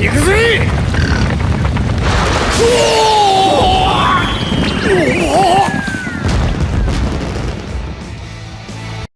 行くぜ。おお